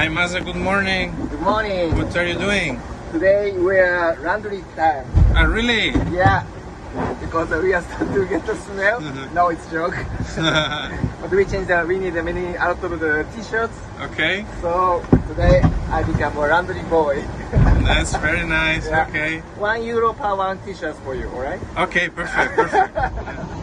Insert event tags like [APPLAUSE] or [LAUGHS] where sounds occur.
Hi Maza, good morning. Good morning. What are you doing? Today we are laundry time. Ah, really? Yeah. Because we are [LAUGHS] starting to get the smell. [LAUGHS] No, it's joke. [LAUGHS] but we change the, we need many out of the t-shirts. okay, So today I become a laundry boy. that's very nice. Yeah. Okay, one euro per one t-shirt for you, alright? okay, perfect, perfect.